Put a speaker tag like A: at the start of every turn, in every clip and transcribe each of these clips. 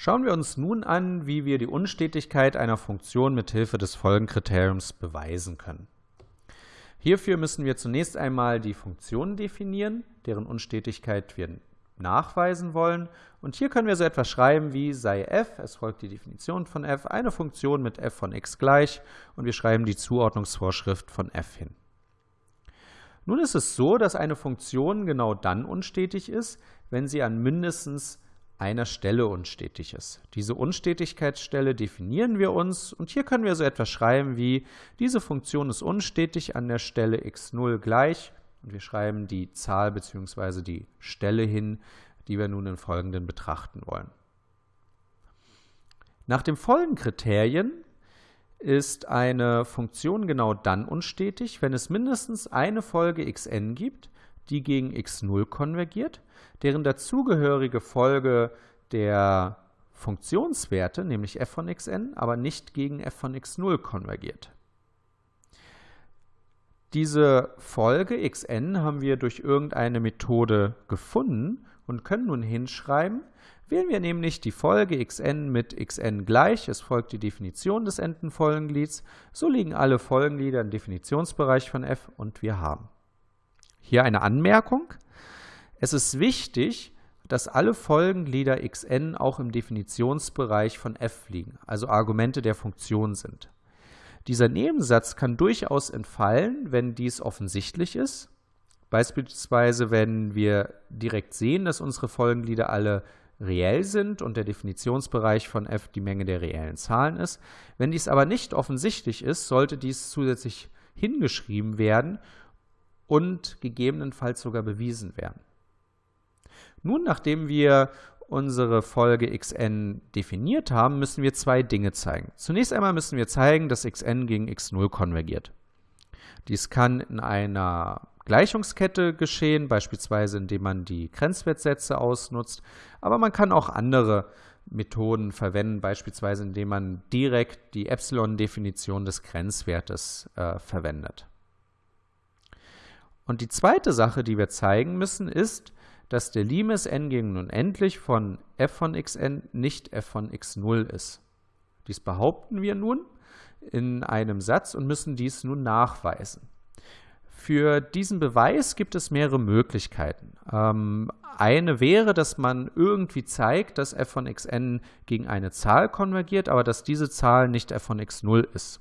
A: Schauen wir uns nun an, wie wir die Unstetigkeit einer Funktion mit Hilfe des Folgenkriteriums beweisen können. Hierfür müssen wir zunächst einmal die Funktion definieren, deren Unstetigkeit wir nachweisen wollen. Und hier können wir so etwas schreiben wie sei f, es folgt die Definition von f, eine Funktion mit f von x gleich und wir schreiben die Zuordnungsvorschrift von f hin. Nun ist es so, dass eine Funktion genau dann unstetig ist, wenn sie an mindestens einer Stelle unstetig ist. Diese Unstetigkeitsstelle definieren wir uns und hier können wir so etwas schreiben wie diese Funktion ist unstetig an der Stelle x0 gleich und wir schreiben die Zahl bzw. die Stelle hin, die wir nun im Folgenden betrachten wollen. Nach den Folgenkriterien ist eine Funktion genau dann unstetig, wenn es mindestens eine Folge xn gibt, die gegen x0 konvergiert, deren dazugehörige Folge der Funktionswerte, nämlich f von xn, aber nicht gegen f von x0 konvergiert. Diese Folge xn haben wir durch irgendeine Methode gefunden und können nun hinschreiben, wählen wir nämlich die Folge xn mit xn gleich, es folgt die Definition des enden Folgenglieds, so liegen alle Folgenglieder im Definitionsbereich von f und wir haben. Hier eine Anmerkung. Es ist wichtig, dass alle Folgenglieder xn auch im Definitionsbereich von f liegen, also Argumente der Funktion sind. Dieser Nebensatz kann durchaus entfallen, wenn dies offensichtlich ist. Beispielsweise, wenn wir direkt sehen, dass unsere Folgenglieder alle reell sind und der Definitionsbereich von f die Menge der reellen Zahlen ist. Wenn dies aber nicht offensichtlich ist, sollte dies zusätzlich hingeschrieben werden und gegebenenfalls sogar bewiesen werden. Nun, nachdem wir unsere Folge xn definiert haben, müssen wir zwei Dinge zeigen. Zunächst einmal müssen wir zeigen, dass xn gegen x0 konvergiert. Dies kann in einer Gleichungskette geschehen, beispielsweise indem man die Grenzwertsätze ausnutzt, aber man kann auch andere Methoden verwenden, beispielsweise indem man direkt die Epsilon-Definition des Grenzwertes äh, verwendet. Und die zweite Sache, die wir zeigen müssen, ist, dass der Limes n gegen unendlich von f von xn nicht f von x0 ist. Dies behaupten wir nun in einem Satz und müssen dies nun nachweisen. Für diesen Beweis gibt es mehrere Möglichkeiten. Ähm, eine wäre, dass man irgendwie zeigt, dass f von xn gegen eine Zahl konvergiert, aber dass diese Zahl nicht f von x0 ist.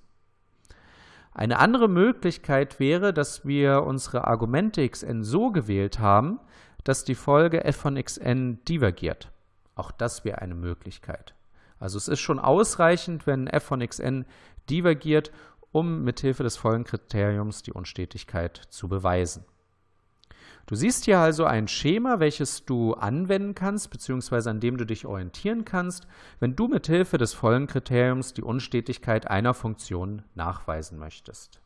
A: Eine andere Möglichkeit wäre, dass wir unsere Argumente xn so gewählt haben, dass die Folge f von xn divergiert. Auch das wäre eine Möglichkeit. Also es ist schon ausreichend, wenn f von xn divergiert, um mithilfe des Folgenkriteriums die Unstetigkeit zu beweisen. Du siehst hier also ein Schema, welches du anwenden kannst, beziehungsweise an dem du dich orientieren kannst, wenn du mithilfe des Folgenkriteriums die Unstetigkeit einer Funktion nachweisen möchtest.